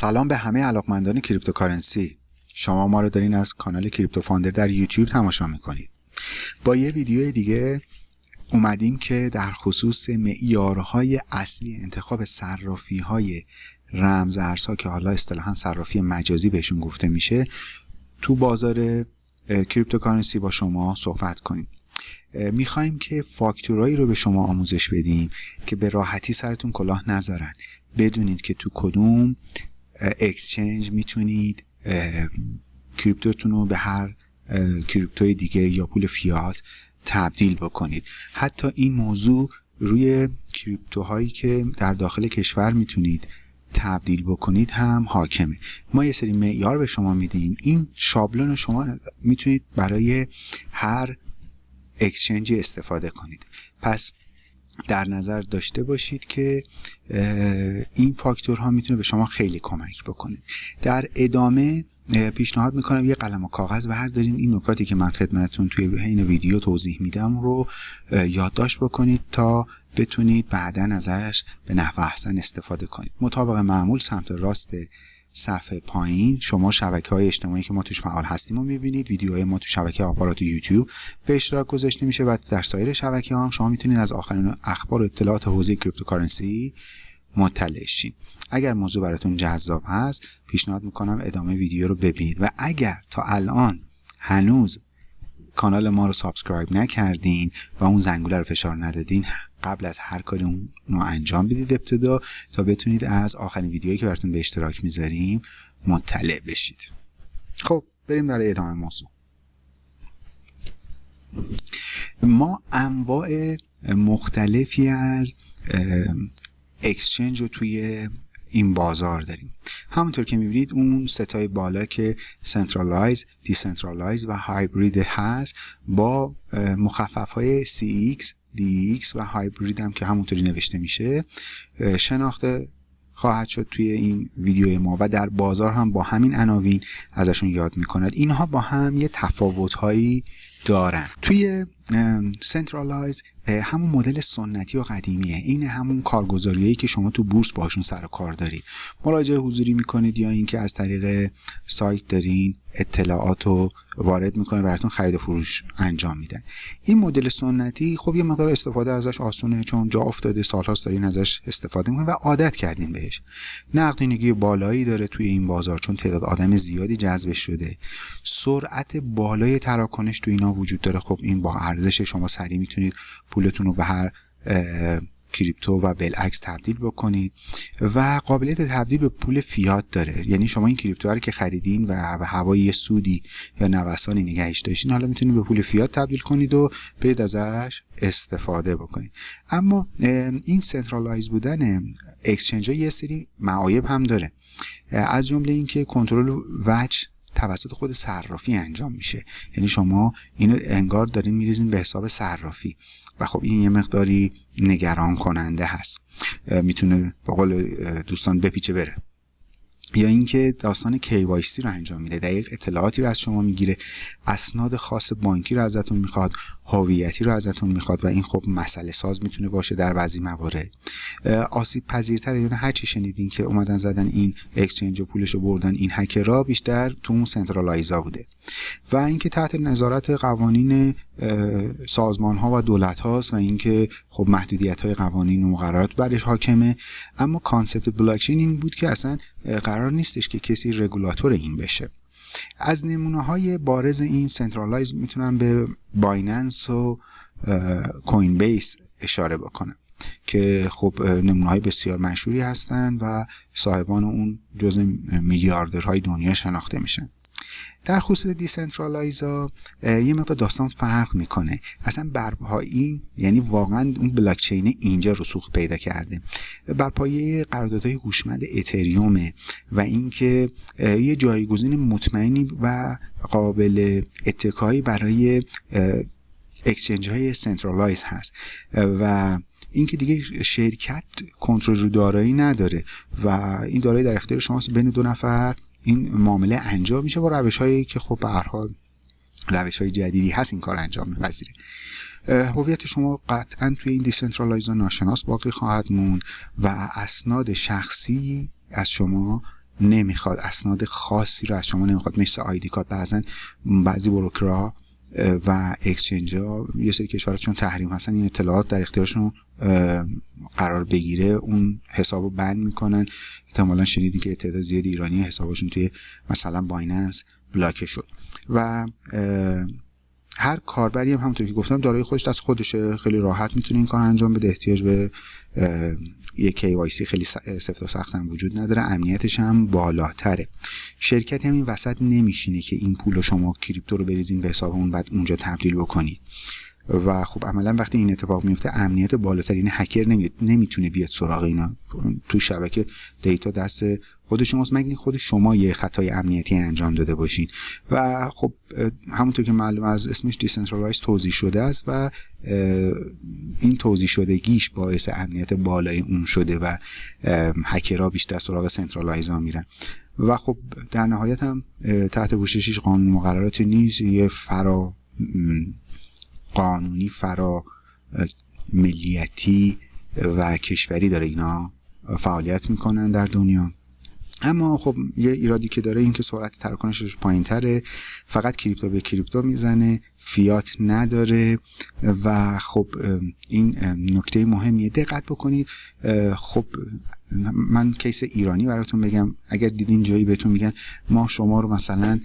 سلام به همه علاقمندان cryptocurrency. شما ما رو دارین از کانال کریپتو فاندر در یوتیوب تماشا می‌کنید. با یه ویدیو دیگه اومدیم که در خصوص معیارهای اصلی انتخاب صرافی های رمز ارزها که حالا اصطلاحا صرافی مجازی بهشون گفته میشه تو بازار cryptocurrency با شما صحبت کنیم. می‌خوایم که فاکتورایی رو به شما آموزش بدیم که به راحتی سرتون کلاه نذارن. بدونید که تو کدوم اکسچنج می‌تونید کریپتوتون رو به هر کریپتوی دیگه یا پول فیات تبدیل بکنید. حتی این موضوع روی کریپتوهایی که در داخل کشور می‌تونید تبدیل بکنید هم حاکمه. ما یه سری معیار به شما میدیم. این شابلون رو شما می‌تونید برای هر اکسچنجی استفاده کنید. پس در نظر داشته باشید که این فاکتورها می‌تونه به شما خیلی کمک بکنه. در ادامه پیشنهاد می‌کنم یه قلم و کاغذ بردارین. این نکاتی که من خدمتتون توی این ویدیو توضیح میدم رو یادداشت بکنید تا بتونید بعدا ازش به نحو احسن استفاده کنید. مطابق معمول سمت راست صفحه پایین. شما شبکه های اجتماعی که ما توش فعال هستیم رو می‌بینید. ویدیوهای ما تو شبکه آپارات یوتیوب به اشتراک گذاشته میشه و در سایر شبکه ها هم شما می‌تونید از آخرین اخبار و اطلاعات حوزه cryptocurrency مطلع شین. اگر موضوع براتون جذاب هست پیشنهاد می‌کنم ادامه ویدیو رو ببینید. و اگر تا الان هنوز کانال ما رو subscribe نکردین و اون زنگوله رو فشار ندادین قبل از هر کاری اون رو انجام بدید ابتدا تا بتونید از آخرین ویدیویی که براتون به اشتراک می‌ذاریم مطلع بشید. خب بریم برای ادامه موضوع. ما انواع مختلفی از exchange رو توی این بازار داریم. همونطور که می‌بینید اون سه‌تای بالا که centralized decentralized و هایبرید هست با مخفف های CEX DEX و هایبرید هم که همونطوری نوشته میشه شناخته خواهد شد توی این ویدیو ما و در بازار هم با همین عناوین ازشون یاد می‌کند. اینها با هم یه تفاوت هایی دارن. توی centralized همون مدل سنتی و قدیمیه. این همون کارگزاریایی که شما تو بورس باشون سر و کار دارید مراجعه حضوری می‌کنید یا اینکه از طریق سایت دارین اطلاعات رو وارد می‌کنه براتون خرید و فروش انجام میدن. این مدل سنتی خب یه مقدار استفاده ازش آسونه چون جا افتاده سالهاست دارین ازش استفاده می‌کنین و عادت کردین بهش. نقدینگی بالایی داره توی این بازار چون تعداد آدم زیادی جذب شده. سرعت بالای تراکنش تو اینا وجود داره. خب این با ارزش شما سریع می‌تونید پولتون رو به هر کریپتو و بالعکس تبدیل بکنید و قابلیت تبدیل به پول فیات داره. یعنی شما این کریپتو رو که خریدین و به هوای یه سودی یا نوسانی نگهش داشتین حالا می‌تونید به پول فیات تبدیل کنید و برید ازش استفاده بکنید. اما این centralize بودن exchange یه سری معایب هم داره. از جمله اینکه کنترل وجه توسط خود صرافی انجام میشه. یعنی شما اینو انگار دارین میریزین به حساب صرافی. و خب این یه مقداری نگران کننده هست می‌تونه به قول دوستان بپیچه بره. یا اینکه داستان KYC رو انجام میده. دقیق اطلاعاتی رو از شما می‌گیره. اسناد خاص بانکی رو ازتون می‌خواد. هویتی رو ازتون می‌خواد. و این خب مسئله ساز می‌تونه باشه در بعضی موارد. آسیب پذیرتر یعنی هر چی شنیدین که اومدن زدن این exchange و پولش رو بردن این هکرها بیشتر تو اون centralize ا بوده. و اینکه تحت نظارت قوانین سازمان ها و دولت هاست و اینکه خب محدودیت های قوانین و مقررات برش حاکمه اما concept بلاکچین این بود که اصلا قرار نیستش که کسی رگولاتور این بشه. از نمونه های بارز این centralize می‌تونم به Binance و Coinbase اشاره بکنم. که خب نمونه های بسیار مشهوری هستند و صاحبان اون جزء میلیاردرهای دنیا شناخته میشن. در خصوص decentralize ا یه مقدار داستان فرق می‌کنه. اصلا این یعنی واقعا اون بلاکچین اینجا رسوخ پیدا کرده. بر پایه قراردادهای هوشمند اتریومه و اینکه یه جایگزین مطمئنی و قابل اتکایی برای exchange های centralize هست. و اینکه دیگه شرکت کنترل رو دارایی نداره و این دارایی در اختیار شماست بین دو نفر. این معامله انجام میشه با روش هایی که خب به هر حال روش های جدیدی هست این کار انجام میپذیره. هویت شما قطعا توی این decentralize ناشناس باقی خواهد موند و اسناد شخصی از شما نمی‌خواد اسناد خاصی رو از شما نمی‌خواد. مثل آیدی کارت بعضا بعضی بروکرها و اکسچنج ها یه سری کشورها چون تحریم هستن این اطلاعات در اختیارشون قرار بگیره اون حساب رو بند می‌کنن. احتمالا شنیدی که تعداد زیاد ایرانی حسابشون توی مثلا بایننس بلاکه شد. و هر کاربری هم همونطور که گفتم دارای خودش دست خودشه. خیلی راحت می‌تونه این کار انجام بده. احتیاج به یه KYC خیلی سفت و سخت هم وجود نداره. امنیتش هم بالاتره. شرکتی هم این وسط نمیشینه که این پول شما کریپتو رو بریزین به حساب اون بعد اونجا تبدیل بکنید. و خب عملا وقتی این اتفاق میفته امنیت بالاتر یعنی هکر نمی‌تونه بیاد سراغ اینا. تو شبکه دیتا دست خود شماست. مگه خود شما یه خطای امنیتی انجام داده باشین و خب همونطور که معلوم از اسمش decentralize توزیع شده است و این توزیع شدگیش باعث امنیت بالای اون شده و هکرها بیشتر سراغ centralize ها میرن. و خب در نهایت هم تحت پوشش قانون مقرراتی نیست. یه فرا قانونی فرا ملیتی و کشوری داره اینا فعالیت می‌کنن در دنیا. اما خب یه ایرادی که داره این که سرعت تراکنشش پایین تره فقط کریپتو به کریپتو می‌زنه فیات نداره و خب این نکته مهمیه. دقت بکنید خب من کیس ایرانی براتون بگم. اگر دیدین جایی بهتون میگن ما شما رو مثلا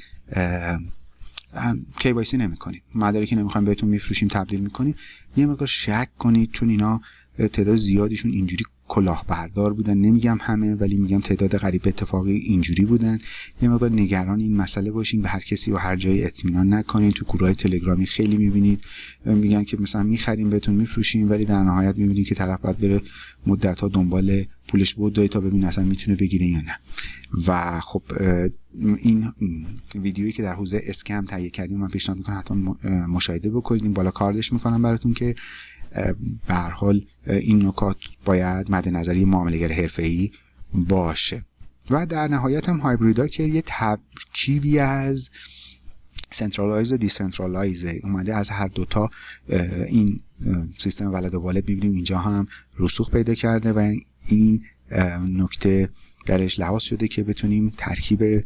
KYC نمی کنیم مدارکی نمی‌خوایم بهتون میفروشیم تبدیل می‌کنیم یه مقدار شک کنید چون اینا تعداد زیادیشون اینجوری کلاهبردار بودن. نمیگم همه ولی میگم تعداد غریب اتفاقی اینجوری بودن. یه مقدار نگران این مسئله باشین. به هر کسی و هر جایی اطمینان نکنین. تو گروه تلگرامی خیلی می‌بینید. میگن که مثلا می‌خریم بهتون میفروشیم ولی در نهایت می‌بینید که طرف باید بره مدت ها دنبال پولش بود تا ببین اصلا می‌تونه بگیره یا نه. و خب این ویدیویی که در حوزه اسکم تهیه کردیم من پیشنهاد می‌کنم حتما مشاهده بکنید بالا کاردش می‌کنم براتون که به حال این نکات باید مد نظری معاملهگر حرفه‌ای باشه. و در نهایت هم هایبریدا که یه ترکیبی از centralize و decentralize اومده از هر دوتا این سیستم ولد و والد می‌بینیم اینجا هم رسوخ پیدا کرده و این نکته درش لحاظ شده که بتونیم ترکیب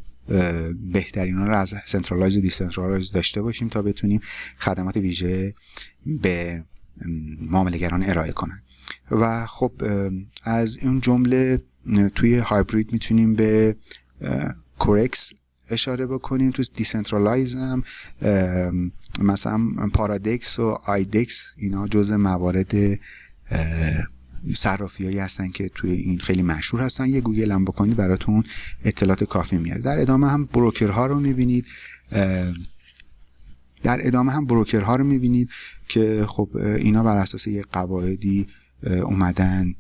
بهترین رو از centralize و decentralize داشته باشیم تا بتونیم خدمات ویژه به معاملهگران ارائه کنن. و خب از این جمله توی هایبرید می‌تونیم به Qurrex اشاره بکنیم. تو decentralize هم مثلا Paradex و IDEX اینا جز موارد صرافی هایی هستن که توی این خیلی مشهور هستن. یه گوگل هم بکنید براتون اطلاعات کافی میاره. در ادامه هم بروکرها رو می‌بینید. در ادامه هم بروکرها رو می‌بینید که خب اینا بر اساس یه قواعدی اومدن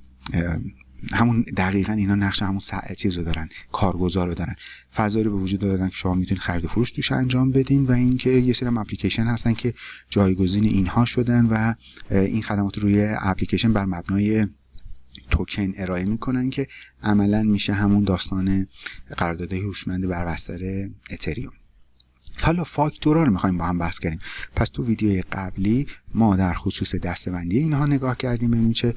همون دقیقا اینا نقش همون چیز رو دارن کارگزار رو دارن. فضایی رو به وجود دارن که شما می‌تونید خرید و فروش توش انجام بدین و اینکه یه سری اپلیکیشن هستن که جایگزین اینها شدن و این خدمات روی اپلیکیشن بر مبنای توکن ارائه می‌کنن که عملا میشه همون داستان قراردادهای هوشمند بر بستر اتریوم حالا فاکتورا رو می‌خوایم با هم بحث کنیم. پس تو ویدیوی قبلی ما در خصوص دسته‌بندی اینها نگاه کردیم ببینیم چه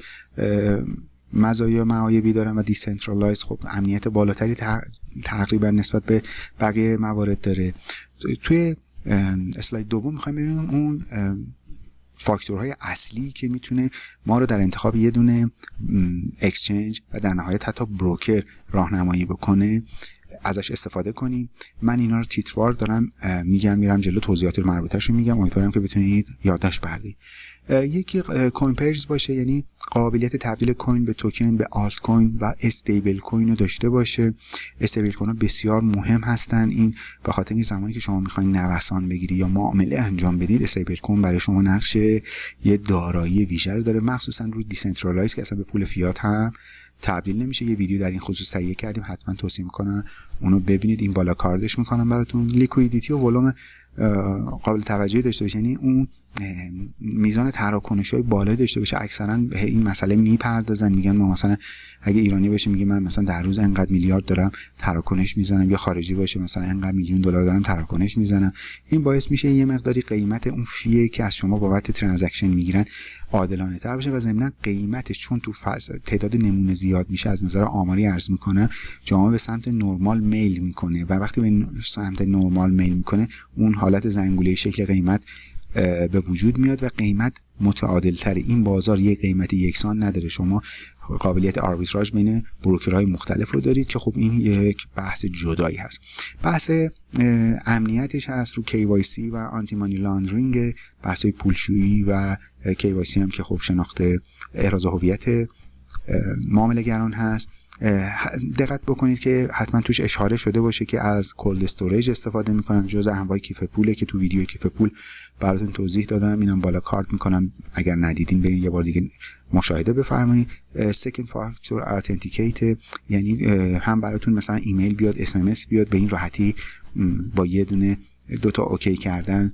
مزایا معایبی دارن و decentralize خب امنیت بالاتری تقریبا نسبت به بقیه موارد داره. توی اسلاید دوم می‌خوایم ببینیم اون فاکتورهای اصلی که می‌تونه ما رو در انتخاب یه دونه exchange و در نهایت حتی بروکر راهنمایی بکنه. ازش استفاده کنیم. من اینا رو تیتروار دارم میگم میرم جلو توضیحات مربوطهش رو میگم. امیدوارم که بتونید یادداشت بردارید یکی coin pairs باشه یعنی قابلیت تبدیل کوین به توکن به آلت کوین و استیبل کوین رو داشته باشه. استیبل کوین بسیار مهم هستن. این به خاطر این زمانی که شما می‌خواین نوسان بگیری یا معامله انجام بدید استیبل کوین برای شما نقش یه دارایی ویژه رو داره مخصوصا رو decentralize که اصلا به پول فیات هم تبدیل نمیشه. یه ویدیو در این خصوص تهیه کردیم. حتما توصیه می‌کنم اونو ببینید. این بالا کارتش می‌کنم براتون. liquidity و ولوم قابل توجهی داشته باشه. یعنی اون میزان تراکنش های بالا داشته باشه. اکثرا به این مسئله می‌پردازن. میگن ما مثلا اگه ایرانی باشه میگه من مثلا در روز انقدر میلیارد دارم تراکنش می‌زنم. یا خارجی باشه مثلا انقدر میلیون دلار دارم تراکنش می‌زنم. این باعث میشه یه مقداری قیمت اون fee ه که از شما بابت transaction می‌گیرن عادلانه تر باشه و ضمنا قیمتش چون تو تعداد نمونه زیاد میشه از نظر آماری ارز می‌کنه جامعه به سمت نرمال میل می‌کنه. و وقتی به سمت نرمال میل می‌کنه اون حالت زنگوله شکل قیمت به وجود میاد و قیمت متعادل تر این بازار یک قیمت یکسان نداره. شما قابلیت آربیتراژ بین بروکرهای مختلف رو دارید که خب این یک بحث جدایی هست. بحث امنیتش هست رو KYC و آنتی مانی لاندرینگ بحث پولشویی و KYC هم که خب شناخت احراز هویت معاملهگران هست. دقت بکنید که حتما توش اشاره شده باشه که از cold storage استفاده می‌کنن جز انواع کیف پوله که تو ویدیو کیف پول براتون توضیح دادم. اینم بالا کارت می‌کنم. اگر ندیدین برید یه بار دیگه مشاهده بفرمایید. second factor authenticate یعنی هم براتون مثلا ایمیل بیاد اس‌ام‌اس بیاد به این راحتی با یه دونه دوتا OK کردن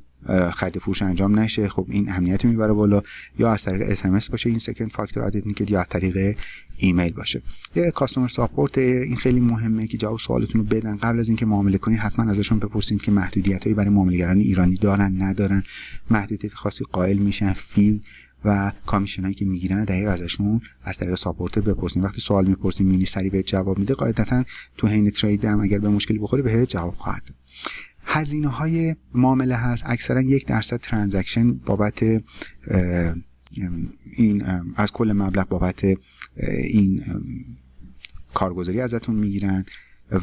خرید فروش انجام نشه خب این امنیت می‌بره بالا. یا از طریق SMS باشه این second factor authenticate یا از طریق ایمیل باشه. یه customer support این خیلی مهمه که جواب سوالتون رو بدن. قبل از اینکه معامله کنی حتما ازشون بپرسید که محدودیت هایی برای معاملهگران ایرانی دارن ندارن. محدودیت خاصی قائل میشن fee و commission هایی که می‌گیرن دقیق ازشون از طریق support بپرسین. وقتی سوال می‌پرسین می‌بینی سریع به جواب میده. قاعدتا تو حین ترید هم اگر به مشکلی بخوری به جواب خواهد هزینه های معامله هست. اکثرا یک درصد ترانزکشن بابت این از کل مبلغ بابت این کارگزاری ازتون می‌گیرن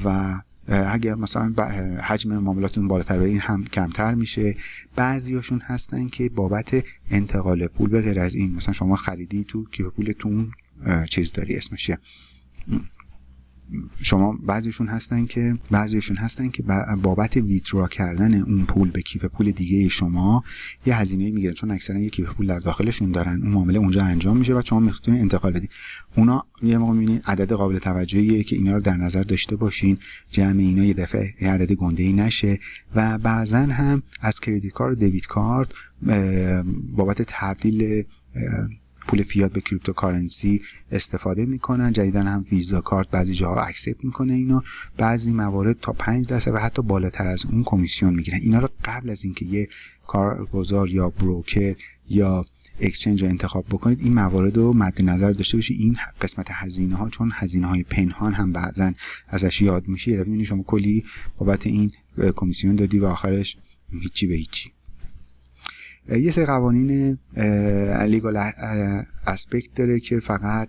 و اگر مثلا حجم معاملاتون بالاتر بره این هم کمتر میشه. بعضیاشون هستن که بابت انتقال پول به غیر از این مثلا شما خریدی تو کیف پولتون چیز داری اسمشه شما بعضیشون هستن که بعضیشون هستن که بابت ویترا کردن اون پول به کیف پول دیگه شما یه هزینه می‌گیرن چون اکثرا یه کیف پول در داخلشون دارن. اون معامله اونجا انجام میشه و شما می‌تونید انتقال بدین اونا یه موقع می‌بینید عدد قابل توجهیه که اینا رو در نظر داشته باشین. جمع اینا یه دفعه یه عدد گنده ای نشه و بعضا هم از کردیت کارت دیوید کارت بابت تبدیل پول فیات به cryptocurrency استفاده می‌کنن جدیدا هم ویزا کارت بعضی جاها accept می‌کنه اینو. بعضی موارد تا 5 درصد و حتی بالاتر از اون کمیسیون می‌گیرن. اینا رو قبل از اینکه یه کارگزار یا broker یا exchange رو انتخاب بکنید این موارد رو مد نظر داشته باشید این قسمت هزینه ها چون هزینه های پنهان هم بعضا ازش یاد میشه دفعه شما کلی بابت این کمیسیون دادی و آخرش هیچی به هیچی. یه سری قوانین لیگال اسپکت داره که فقط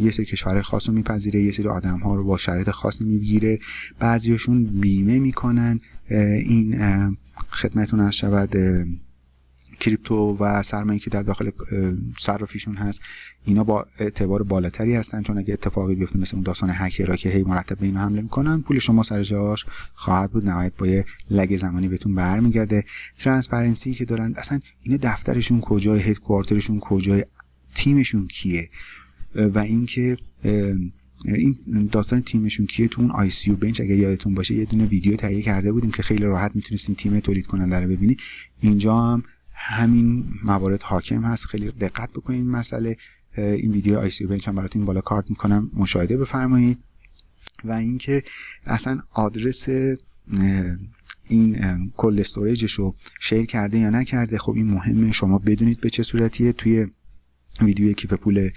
یه سری کشور خاص رو میپذیره یه سری آدم ها رو با شرایط خاصی می‌گیره. بعضیشون بیمه می‌کنن. این خدمتون شود کریپتو و سرمایه که در داخل صرافیشون هست اینا با اعتبار بالاتری هستن. چون اگه اتفاقی بیفته مثل اون داستان هکرها که هی مرتب به اینا حمله می‌کنن پول شما سر جاش خواهد بود. نهایت با یه lag زمانی بهتون برمیگرده. transparency که دارن اصلا اینا دفترشون کجای headquarter شون کجای تیمشون کیه؟ و اینکه این داستان تیمشون کیه؟ تو اون ICObench اگه یادتون باشه یه دونه ویدیو تهیه کرده بودیم که خیلی راحت می‌تونستین تیم تولید کننده رو ببینید اینجا هم همین موارد حاکم هست. خیلی دقت بکنید مسئله. این ویدیو ICObench هم براتون بالا کارت می‌کنم. مشاهده بفرمایید. و اینکه اصلا آدرس این کل استوریجش رو شیر کرده یا نکرده خب این مهمه. شما بدونید به چه صورتیه. توی ویدیو کیف پول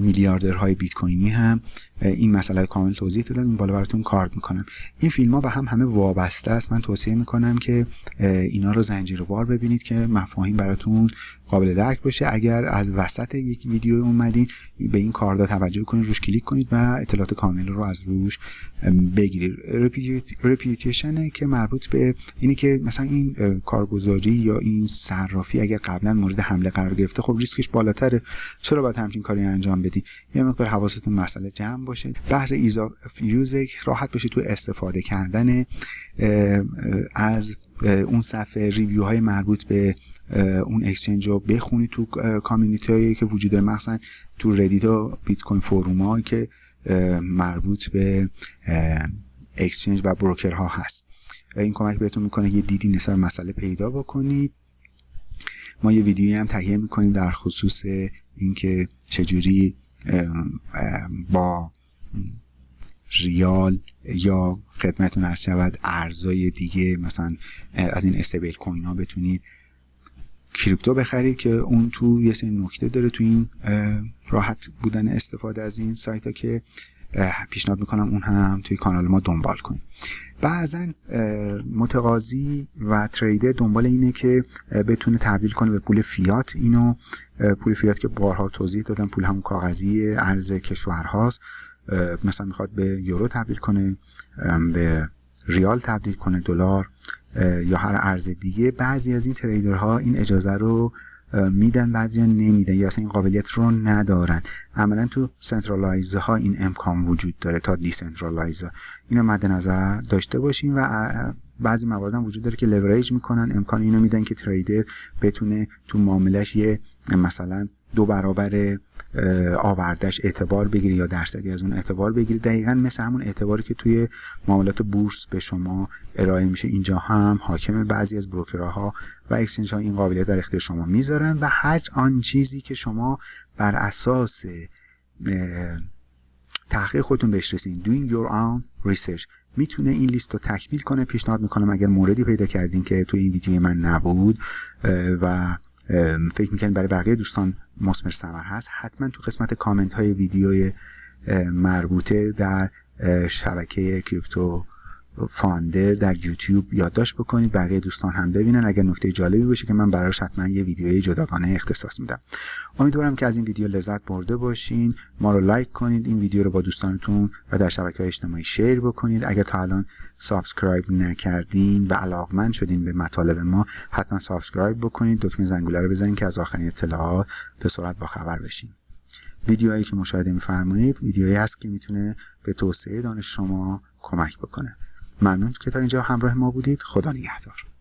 میلیاردرهای بیت کوینی هم این مسئله کامل توضیح دادم این بالا براتون کارت می‌کنم. این فیلم ها به هم همه وابسته است. من توصیه می‌کنم که اینا رو زنجیروار ببینید که مفاهیم براتون قابل درک باشه. اگر از وسط یک ویدیو اومدین به این کارتا توجه کنید روش کلیک کنید و اطلاعات کامل رو از روش بگیرید. reputation که مربوط به اینی که مثلا این کارگزاری یا این صرافی اگر قبلا مورد حمله قرار گرفته خب ریسکش بالاتره. چرا باید همچین کاری انجام بدی. یه مقدار حواستون مسئله جمع باشه. بحث ایزا یوزک راحت باشه تو استفاده کردن از اون صفحه review های مربوط به اون exchange رو بخونید تو community هایی که وجود داره. مثلا تو Reddit و Bitcoin forum که مربوط به exchange و broker ها هست. این کمک بهتون می‌کنه یه دیدی نسبت مسئله پیدا بکنید. ما یه ویدیویی هم تهیه می‌کنیم در خصوص اینکه چجوری با ریال یا خدمتون هست شود ارزای دیگه مثلا از این استیبل کوین ها بتونید کریپتو بخرید که اون تو یه سری نکته داره تو این راحت بودن استفاده از این سایت ها که پیشنهاد می‌کنم اون هم توی کانال ما دنبال کنید بعضا متقاضی و تریدر دنبال اینه که بتونه تبدیل کنه به پول فیات. اینو پول فیات که بارها توضیح دادم پول همون کاغذی ارز کشورهاست. مثلا می‌خواد به یورو تبدیل کنه به ریال تبدیل کنه دلار یا هر ارز دیگه. بعضی از این trader ها این اجازه رو میدن بعضی ها نمیدن یا اصلا این قابلیت رو ندارن. عملا تو centralized ها این امکان وجود داره تا decentralized ها اینو مد نظر داشته باشیم و بعضی موارد هم وجود داره که لوریج می‌کنن امکان اینو میدن که trader بتونه تو معاملش یه مثلا دو برابر آوردش اعتبار بگیری یا درصدی از اون اعتبار بگیری. دقیقا مثل همون اعتباری که توی معاملات بورس به شما ارائه میشه. اینجا هم حاکم بعضی از بروکرها و اکسچنج ها این قابلیت در اختیار شما می‌ذارن و هر آن چیزی که شما بر اساس تحقیق خودتون بهش رسین doing your own research می‌تونه این لیست رو تکمیل کنه پیشنهاد می‌کنم اگر موردی پیدا کردین که توی این ویدیو من نبود و فکر می‌کنید برای بقیه دوستان مسمر سمر هست. حتما تو قسمت کامنت های ویدیوی مربوطه در شبکه کریپتو فاندر در یوتیوب یادداشت بکنید. بقیه دوستان هم ببینن. اگر نکته جالبی باشه که من براش حتما یه ویدیوی جداگانه اختصاص میدم. امیدوارم که از این ویدیو لذت برده باشین. ما رو like کنید این ویدیو رو با دوستانتون و در شبکه های اجتماعی share بکنید. اگر تا الان subscribe نکردین و علاقمند شدین به مطالب ما حتما subscribe بکنید. دکمه زنگوله رو بزنید که از آخرین اطلاعات به سرعت با خبر بشین. ویدیوهایی که مشاهده میفرمایید ویدیویی هست که می‌تونه به توسعه دانش شما کمک بکنه. ممنون که تا اینجا همراه ما بودید. خدا نگهدار.